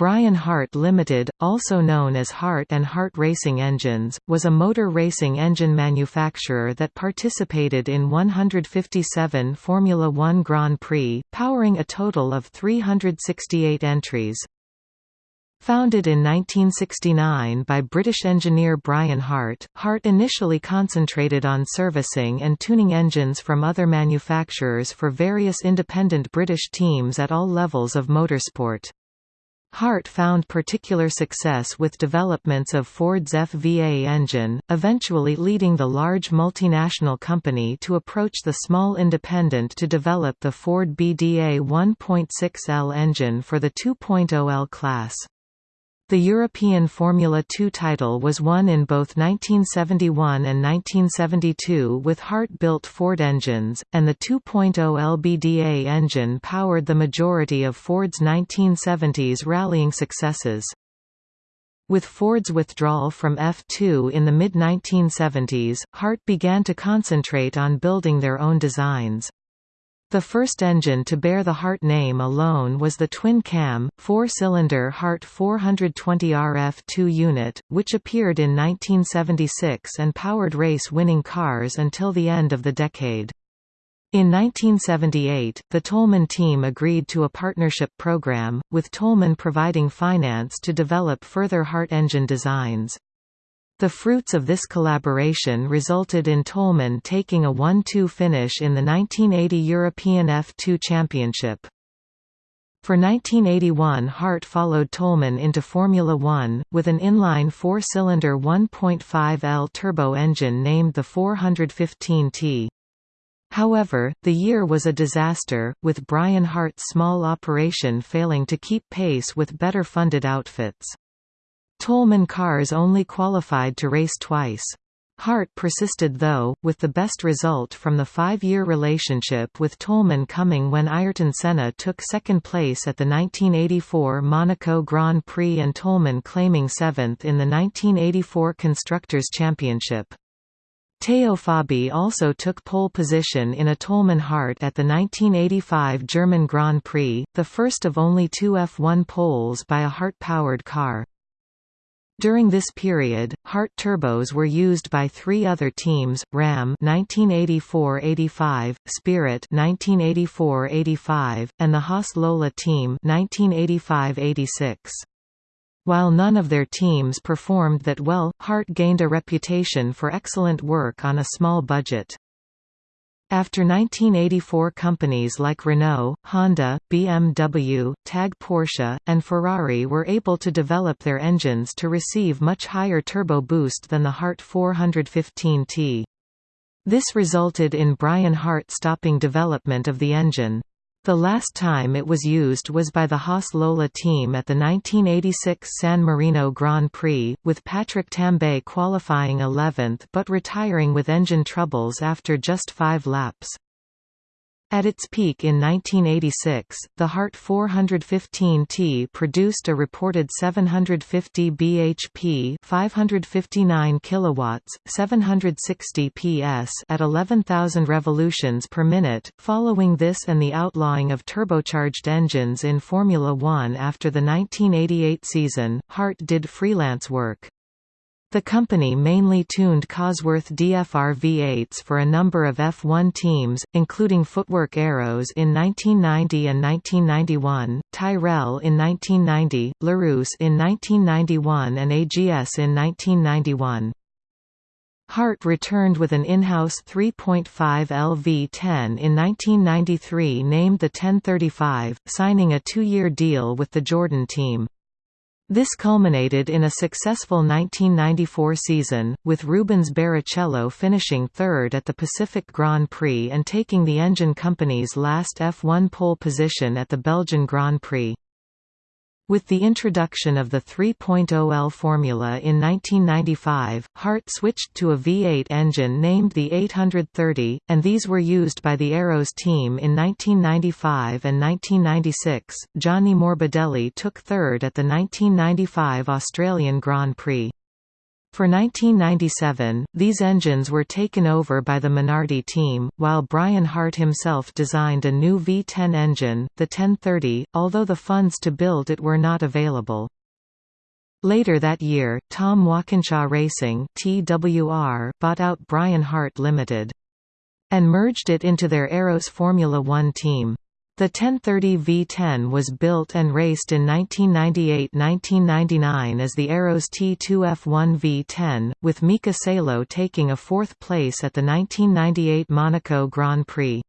Brian Hart Limited, also known as Hart and Hart Racing Engines, was a motor racing engine manufacturer that participated in 157 Formula One Grand Prix, powering a total of 368 entries. Founded in 1969 by British engineer Brian Hart, Hart initially concentrated on servicing and tuning engines from other manufacturers for various independent British teams at all levels of motorsport. Hart found particular success with developments of Ford's FVA engine, eventually leading the large multinational company to approach the small independent to develop the Ford BDA 1.6L engine for the 2.0L class. The European Formula 2 title was won in both 1971 and 1972 with Hart-built Ford engines, and the 2.0 LBDA engine powered the majority of Ford's 1970s rallying successes. With Ford's withdrawal from F2 in the mid-1970s, Hart began to concentrate on building their own designs. The first engine to bear the Hart name alone was the twin-cam, four-cylinder Hart 420 RF2 unit, which appeared in 1976 and powered race-winning cars until the end of the decade. In 1978, the Toleman team agreed to a partnership program, with Toleman providing finance to develop further Hart engine designs. The fruits of this collaboration resulted in Toleman taking a 1–2 finish in the 1980 European F2 Championship. For 1981 Hart followed Toleman into Formula One, with an inline four-cylinder 1.5L turbo engine named the 415T. However, the year was a disaster, with Brian Hart's small operation failing to keep pace with better funded outfits. Toleman cars only qualified to race twice. Hart persisted though, with the best result from the five-year relationship with Toleman coming when Ayrton Senna took second place at the 1984 Monaco Grand Prix and Toleman claiming seventh in the 1984 Constructors' Championship. Teo Fabi also took pole position in a Toleman Hart at the 1985 German Grand Prix, the first of only two F1 poles by a Hart-powered car. During this period, Hart turbos were used by three other teams: Ram (1984–85), Spirit (1984–85), and the Haas Lola team (1985–86). While none of their teams performed that well, Hart gained a reputation for excellent work on a small budget. After 1984 companies like Renault, Honda, BMW, TAG Porsche, and Ferrari were able to develop their engines to receive much higher turbo boost than the Hart 415T. This resulted in Brian Hart stopping development of the engine. The last time it was used was by the Haas Lola team at the 1986 San Marino Grand Prix, with Patrick Tambay qualifying 11th but retiring with engine troubles after just five laps. At its peak in 1986, the Hart 415T produced a reported 750 bhp, 559 kilowatts, 760 PS at 11,000 revolutions per minute. Following this and the outlawing of turbocharged engines in Formula 1 after the 1988 season, Hart did freelance work. The company mainly tuned Cosworth DFR V8s for a number of F1 teams, including Footwork Arrows in 1990 and 1991, Tyrrell in 1990, Larousse in 1991 and AGS in 1991. Hart returned with an in-house 3.5 LV-10 in 1993 named the 1035, signing a two-year deal with the Jordan team. This culminated in a successful 1994 season, with Rubens Barrichello finishing third at the Pacific Grand Prix and taking the engine company's last F1 pole position at the Belgian Grand Prix. With the introduction of the 3.0L formula in 1995, Hart switched to a V8 engine named the 830, and these were used by the Arrows team in 1995 and 1996. Gianni Morbidelli took third at the 1995 Australian Grand Prix. For 1997, these engines were taken over by the Minardi team, while Brian Hart himself designed a new V10 engine, the 1030, although the funds to build it were not available. Later that year, Tom Walkinshaw Racing TWR bought out Brian Hart Limited. And merged it into their Arrows Formula One team. The 1030 V10 was built and raced in 1998–1999 as the Arrows T2F1 V10, with Mika Salo taking a fourth place at the 1998 Monaco Grand Prix.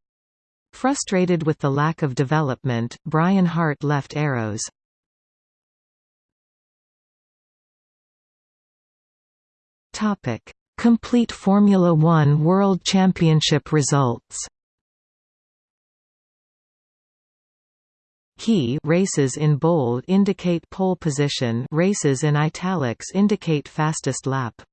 Frustrated with the lack of development, Brian Hart left Arrows. Complete Formula One World Championship results Key races in bold indicate pole position races in italics indicate fastest lap.